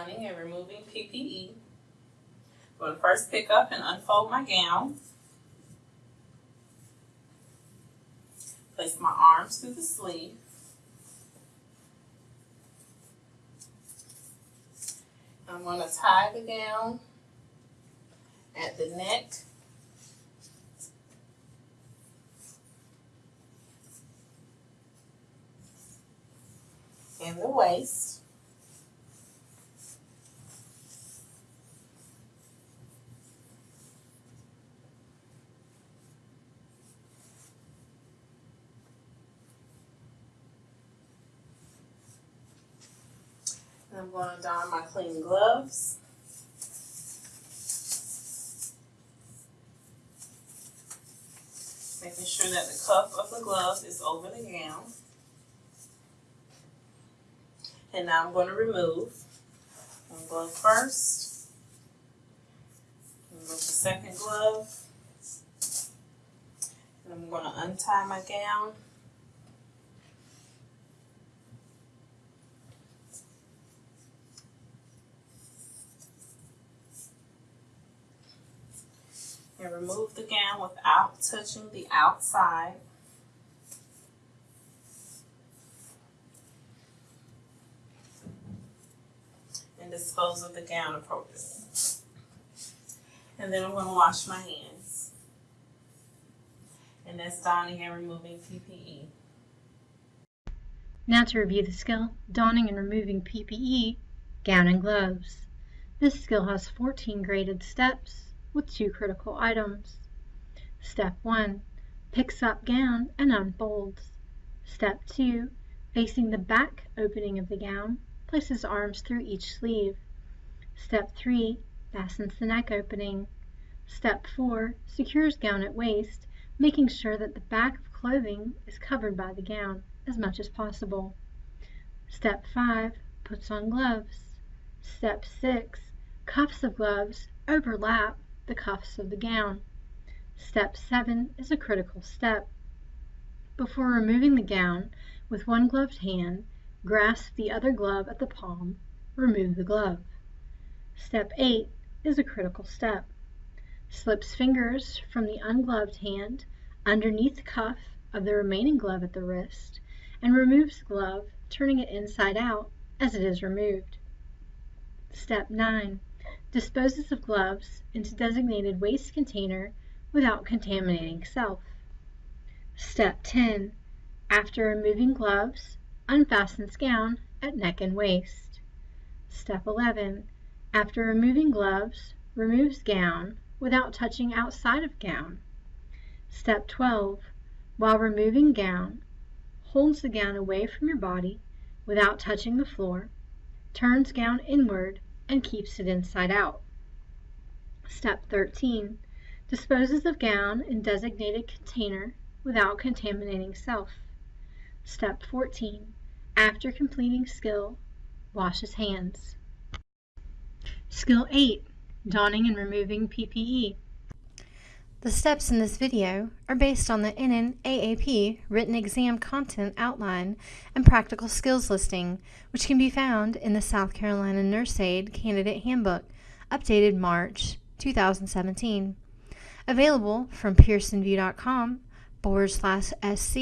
Donning and removing PPE. I'm going to first pick up and unfold my gown. Place my arms through the sleeve. I'm going to tie the gown at the neck and the waist. I'm going to don my clean gloves. Making sure that the cuff of the glove is over the gown. And now I'm going to remove. One glove first. Remove the second glove. And I'm going to untie my gown. And remove the gown without touching the outside. and dispose of the gown appropriately. And then I'm going to wash my hands. And that's donning and removing PPE. Now to review the skill, donning and removing PPE, gown and gloves. This skill has 14 graded steps with two critical items. Step 1. Picks up gown and unfolds. Step 2. Facing the back opening of the gown, places arms through each sleeve. Step 3. Fastens the neck opening. Step 4. Secures gown at waist, making sure that the back of clothing is covered by the gown as much as possible. Step 5. Puts on gloves. Step 6. Cuffs of gloves overlap the cuffs of the gown. Step 7 is a critical step. Before removing the gown, with one gloved hand, grasp the other glove at the palm, remove the glove. Step 8 is a critical step. Slips fingers from the ungloved hand underneath the cuff of the remaining glove at the wrist and removes the glove, turning it inside out as it is removed. Step 9. Disposes of gloves into designated waste container without contaminating self. Step 10. After removing gloves, unfastens gown at neck and waist. Step 11. After removing gloves, removes gown without touching outside of gown. Step 12. While removing gown, holds the gown away from your body without touching the floor, turns gown inward and keeps it inside out. Step 13. Disposes of gown in designated container without contaminating self. Step 14. After completing skill, washes hands. Skill 8. Donning and removing PPE. The steps in this video are based on the NNAAP written exam content outline and practical skills listing, which can be found in the South Carolina Nurse Aide Candidate Handbook, updated March 2017. Available from pearsonvue.com forward slash sc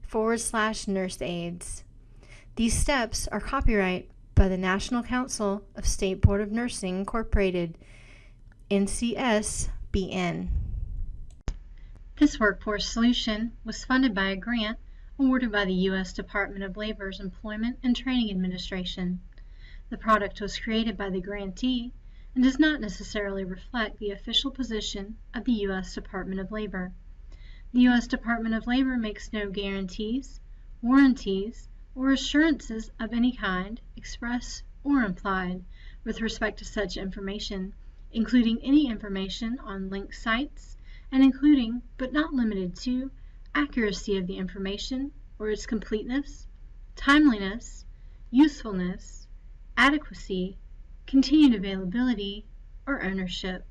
forward slash nurse aids. These steps are copyright by the National Council of State Board of Nursing Incorporated, NCSBN. This workforce solution was funded by a grant awarded by the U.S. Department of Labor's Employment and Training Administration. The product was created by the grantee and does not necessarily reflect the official position of the U.S. Department of Labor. The U.S. Department of Labor makes no guarantees, warranties, or assurances of any kind, express or implied, with respect to such information, including any information on linked sites, and including, but not limited to, accuracy of the information or its completeness, timeliness, usefulness, adequacy, continued availability, or ownership.